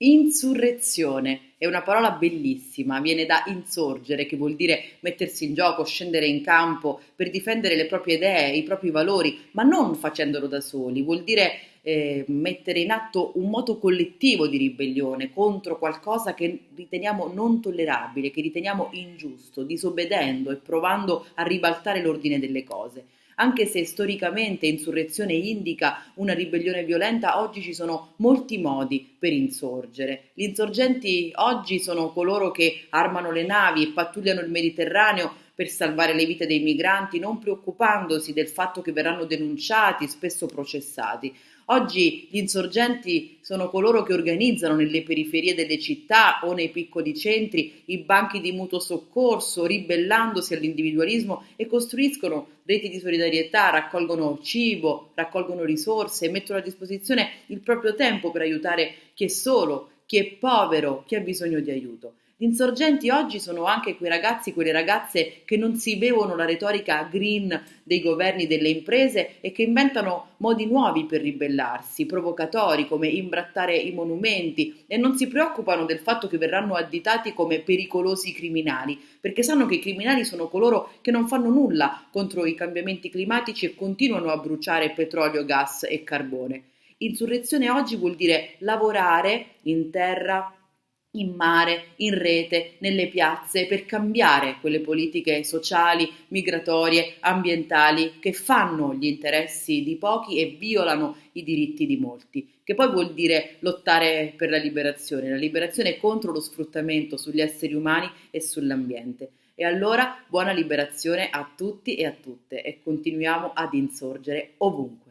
Insurrezione. È una parola bellissima, viene da insorgere, che vuol dire mettersi in gioco, scendere in campo per difendere le proprie idee, i propri valori, ma non facendolo da soli, vuol dire eh, mettere in atto un moto collettivo di ribellione contro qualcosa che riteniamo non tollerabile, che riteniamo ingiusto, disobbedendo e provando a ribaltare l'ordine delle cose anche se storicamente insurrezione indica una ribellione violenta, oggi ci sono molti modi per insorgere. Gli insorgenti oggi sono coloro che armano le navi e pattugliano il Mediterraneo per salvare le vite dei migranti, non preoccupandosi del fatto che verranno denunciati, spesso processati. Oggi gli insorgenti sono coloro che organizzano nelle periferie delle città o nei piccoli centri i banchi di mutuo soccorso, ribellandosi all'individualismo e costruiscono reti di solidarietà, raccolgono cibo, raccolgono risorse e mettono a disposizione il proprio tempo per aiutare chi è solo, chi è povero, chi ha bisogno di aiuto. Gli insorgenti oggi sono anche quei ragazzi, quelle ragazze che non si bevono la retorica green dei governi delle imprese e che inventano modi nuovi per ribellarsi, provocatori come imbrattare i monumenti e non si preoccupano del fatto che verranno additati come pericolosi criminali, perché sanno che i criminali sono coloro che non fanno nulla contro i cambiamenti climatici e continuano a bruciare petrolio, gas e carbone. Insurrezione oggi vuol dire lavorare in terra in mare, in rete, nelle piazze, per cambiare quelle politiche sociali, migratorie, ambientali che fanno gli interessi di pochi e violano i diritti di molti, che poi vuol dire lottare per la liberazione, la liberazione contro lo sfruttamento sugli esseri umani e sull'ambiente. E allora buona liberazione a tutti e a tutte e continuiamo ad insorgere ovunque.